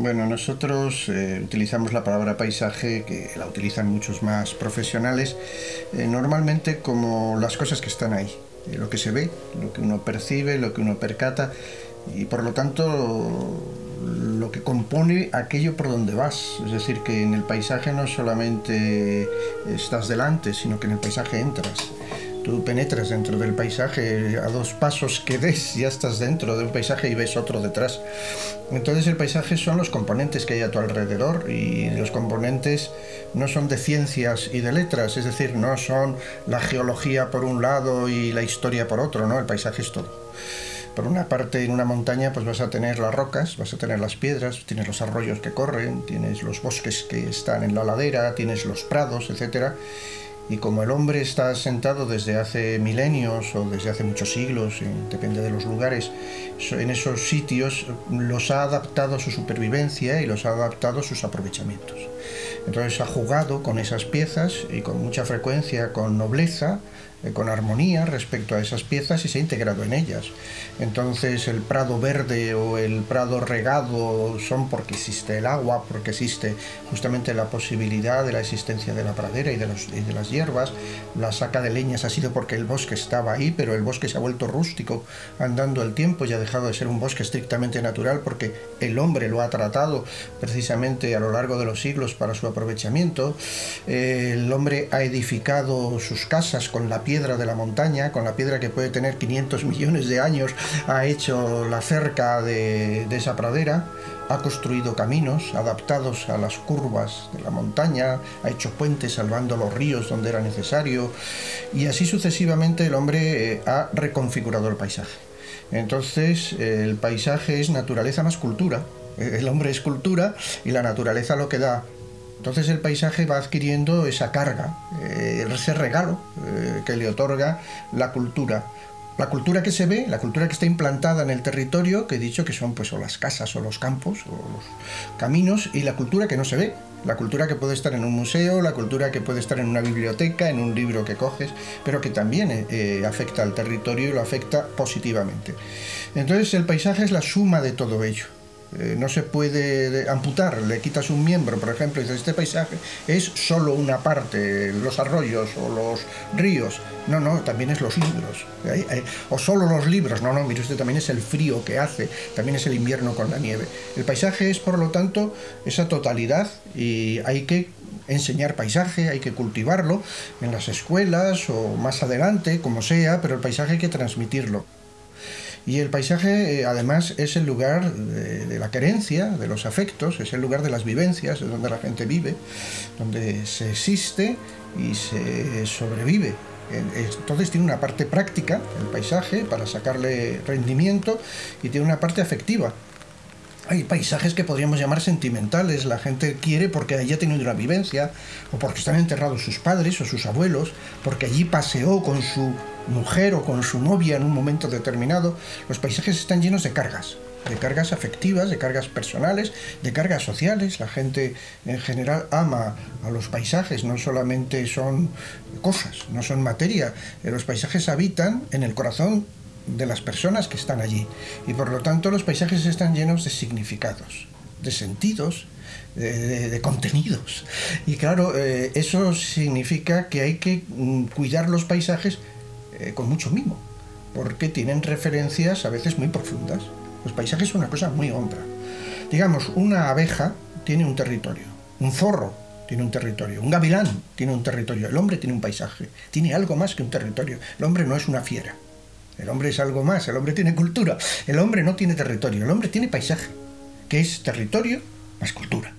Bueno, nosotros eh, utilizamos la palabra paisaje, que la utilizan muchos más profesionales, eh, normalmente como las cosas que están ahí, eh, lo que se ve, lo que uno percibe, lo que uno percata, y por lo tanto lo que compone aquello por donde vas. Es decir, que en el paisaje no solamente estás delante, sino que en el paisaje entras. Tú penetras dentro del paisaje, a dos pasos que des ya estás dentro de un paisaje y ves otro detrás. Entonces el paisaje son los componentes que hay a tu alrededor y los componentes no son de ciencias y de letras, es decir, no son la geología por un lado y la historia por otro, ¿no? El paisaje es todo. Por una parte, en una montaña, pues vas a tener las rocas, vas a tener las piedras, tienes los arroyos que corren, tienes los bosques que están en la ladera, tienes los prados, etcétera y como el hombre está sentado desde hace milenios o desde hace muchos siglos, depende de los lugares, en esos sitios los ha adaptado a su supervivencia y los ha adaptado a sus aprovechamientos. Entonces ha jugado con esas piezas y con mucha frecuencia con nobleza eh, con armonía respecto a esas piezas y se ha integrado en ellas. Entonces el prado verde o el prado regado son porque existe el agua, porque existe justamente la posibilidad de la existencia de la pradera y de, las hierbas. La saca de leñas ha sido porque el bosque estaba ahí, pero el bosque se ha vuelto rústico andando el tiempo y ha dejado de ser un bosque estrictamente natural porque el hombre lo ha tratado precisamente a lo largo de los siglos para su aprovechamiento. El hombre ha edificado sus casas con la piedra de la montaña, con la piedra que puede tener 500 millones de años, ha hecho la cerca de, esa pradera, ha construido caminos adaptados a las curvas de la montaña, ha hecho puentes salvando los ríos donde era necesario y así sucesivamente el hombre eh, ha reconfigurado el paisaje. Entonces el paisaje es naturaleza más cultura, el hombre es cultura y la naturaleza lo que da entonces el paisaje va adquiriendo esa carga, eh, ese regalo eh, que le otorga la cultura. La cultura que se ve, la cultura que está implantada en el territorio, que he dicho que son pues o las casas o los campos o los caminos, y la cultura que no se ve, la cultura que puede estar en un museo, la cultura que puede estar en una biblioteca, en un libro que coges, pero que también eh, afecta al territorio y lo afecta positivamente. Entonces el paisaje es la suma de todo ello. Eh, no se puede amputar, le quitas un miembro, por ejemplo, y dices, este paisaje es solo una parte, los arroyos o los ríos. No, no, también es los libros. O solo los libros. No, no, mire usted, también es el frío que hace, también es el invierno con la nieve. El paisaje es, por lo tanto, esa totalidad y hay que enseñar paisaje, hay que cultivarlo en las escuelas o más adelante, como sea, pero el paisaje hay que transmitirlo. Y el paisaje, eh, además, es el lugar de, la querencia, de los afectos, es el lugar de las vivencias, es donde la gente vive, donde se existe y se sobrevive. Entonces tiene una parte práctica, el paisaje, para sacarle rendimiento, y tiene una parte afectiva, hay paisajes que podríamos llamar sentimentales. La gente quiere porque allí ha tenido una vivencia, o porque están enterrados sus padres o sus abuelos, porque allí paseó con su mujer o con su novia en un momento determinado. Los paisajes están llenos de cargas, de cargas afectivas, de cargas personales, de cargas sociales. La gente en general ama a los paisajes, no solamente son cosas, no son materia. Los paisajes habitan en el corazón de las personas que están allí. Y por lo tanto los paisajes están llenos de significados, de sentidos, de, contenidos. Y claro, eh, eso significa que hay que mm, cuidar los paisajes eh, con mucho mimo, porque tienen referencias a veces muy profundas. Los paisajes son una cosa muy honda. Digamos, una abeja tiene un territorio, un zorro tiene un territorio, un gavilán tiene un territorio, el hombre tiene un paisaje, tiene algo más que un territorio. El hombre no es una fiera. El hombre es algo más, el hombre tiene cultura, el hombre no tiene territorio, el hombre tiene paisaje, que es territorio más cultura.